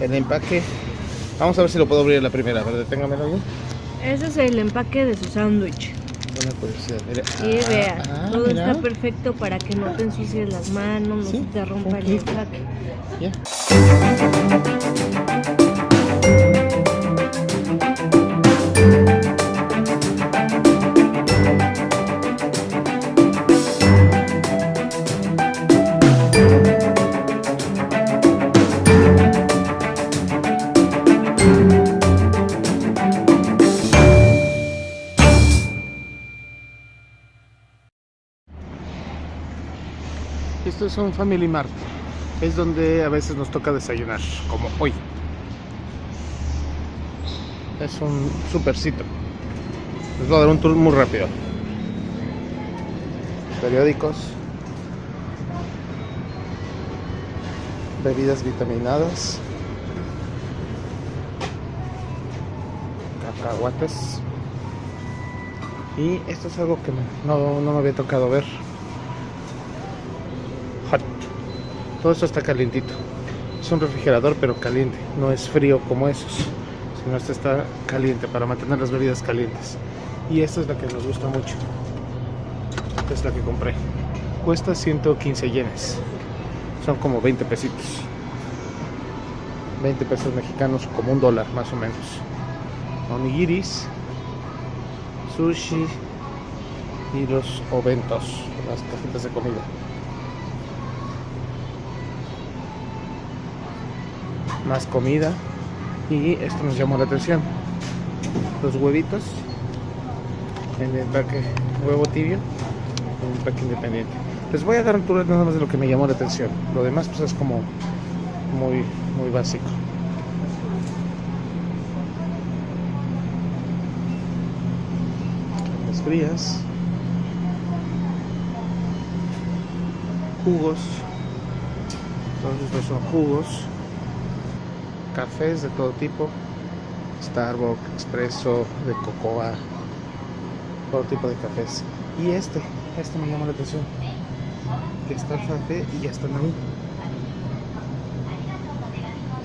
el empaque. Vamos a ver si lo puedo abrir la primera. A ver, deténgamelo bien. Ese es el empaque de su sándwich. Una curiosidad. Mira. Ah, vea, ah, todo mira. está perfecto para que no te ensucies las manos, no Sí, se te rompa el empaque. Ya. Esto es un Family Mart. Es donde a veces nos toca desayunar, como hoy. Es un supercito. Les voy a dar un tour muy rápido. Periódicos. Bebidas vitaminadas. Cacahuates. Y esto es algo que no, no me había tocado ver. Todo esto está calientito. Es un refrigerador pero caliente. No es frío como esos. Sino este está caliente para mantener las bebidas calientes. Y esta es la que nos gusta mucho. Esta es la que compré. Cuesta 115 yenes. Son como 20 pesitos. 20 pesos mexicanos, como un dólar más o menos. Onigiris, sushi y los oventos, las cajitas de comida. Más comida y esto nos llamó la atención. Los huevitos en el empaque huevo tibio en el empaque independiente. Les voy a dar un tour nada más de lo que me llamó la atención. Lo demás pues es como muy muy básico. Las frías. Jugos. Todos estos son jugos cafés de todo tipo, Starbucks, Expreso, de cocoa, todo tipo de cafés. Y este, este me llama la atención, que está el y ya están ahí.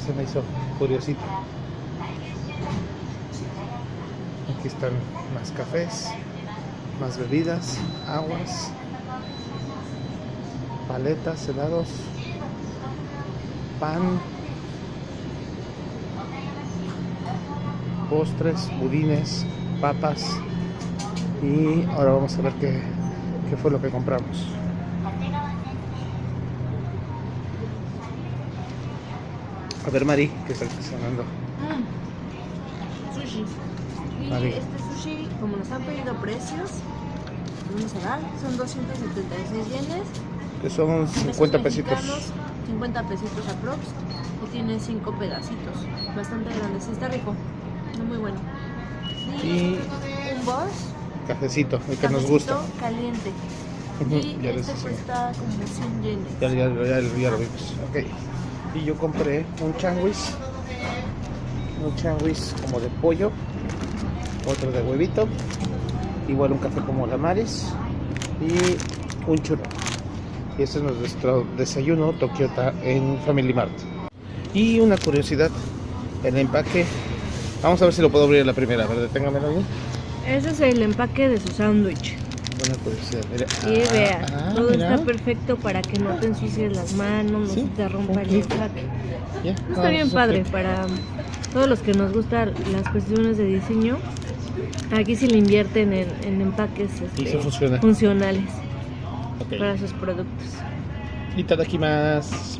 Se me hizo curiosito. Aquí están más cafés, más bebidas, aguas, paletas, helados, pan, postres, budines, papas y ahora vamos a ver qué, qué fue lo que compramos. A ver Mari, ¿qué está sonando? Sushi. Y Vale. este sushi, como nos han pedido precios, vamos a dar, son 276 yenes. Que son pesos 50 pesitos. mexicanos, 50 pesitos aprox. Y tiene 5 pedacitos. Bastante grandes. Está rico. Muy bueno. Y, un boss. cafecito, el que nos gusta. caliente. Y ya les este cuesta como 100 yenes. Ya, ya, ya, ya lo vimos. Ok. Y yo compré un changuis. Un changuis como de pollo. Otro de huevito. Igual un café como la Maris. Y un churro. Y ese es nuestro desayuno Tokyota en Family Mart. Y una curiosidad. El empaque. Vamos a ver si lo puedo abrir la primera. A ver, deténgamelo bien. Ese es el empaque de su sándwich. Una curiosidad. Mira. Y Ah, vea, ah, todo mira. está perfecto para que no te ensucies las manos, no Sí, se te rompa el empaque. Está ah, bien padre para todos los que nos gustan las cuestiones de diseño. Aquí sí le invierten en, en empaques Y este, funciona. funcionales para sus productos. Itadakimasu.